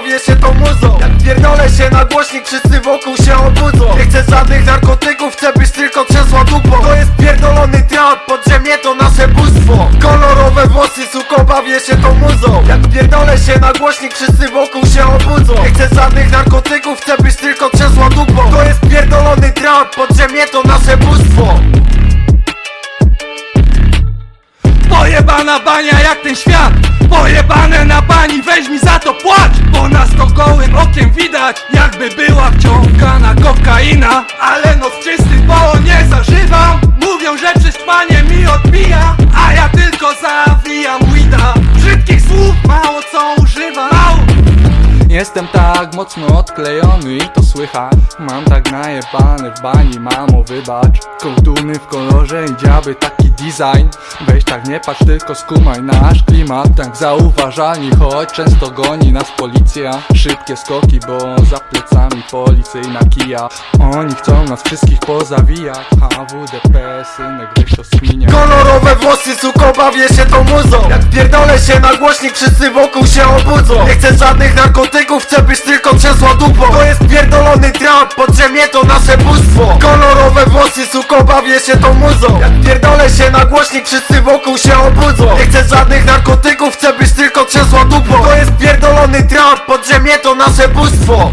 Bawię się tą muzą. Jak pierdolę się na głośnik, wszyscy wokół się obudzą. Nie chcę żadnych narkotyków, chcę być tylko trzęsła dupą. To jest pierdolony trap, podziemie to nasze bóstwo. Kolorowe włosy, suko, bawię się tą muzą. Jak pierdolę się na głośnik, wszyscy wokół się obudzą. Nie chcę żadnych narkotyków, chcę być tylko trzęsła dupą. To jest pierdolony trap, podziemie to nasze bóstwo. Pojebana bania jak ten świat. Pojebane na bani, weź mi za gołym okiem widać Jakby była wciągana kokaina. Ale no z czystych bo nie zażywam. Mówią, że prześpanie mi odbija A ja tylko zawijam weeda. Brzydkich słów mało co używam. Jestem tak mocno odklejony i to słychać. Mam tak najebany w bani, mamo wybacz. Kołtuny w kolorze i dziaby taki design. Weź tak nie patrz, tylko skumaj nasz klimat. Tak zauważalni, choć często goni nas policja. Szybkie skoki, bo za plecami policyjna kija. Oni chcą nas wszystkich pozawijać. HWDP, synek, weź to sminia Kolorowe włosy, suko, bawię się tą muzą. Jak pierdolę się na głośnik, wszyscy wokół się obudzą. Nie chcę żadnych narkotyków, chcę być tylko trzęsła dupą. To jest pierdolony trap, podziemie to nasze bóstwo. Kolorowe włosy, suko, bawię się tą muzą. Jak pierdolę się na głośnik, wszyscy wokół się obudzą Nie chcę żadnych narkotyków, chcę być tylko trzęsła dupą. To jest pierdolony trap, podziemie to nasze bóstwo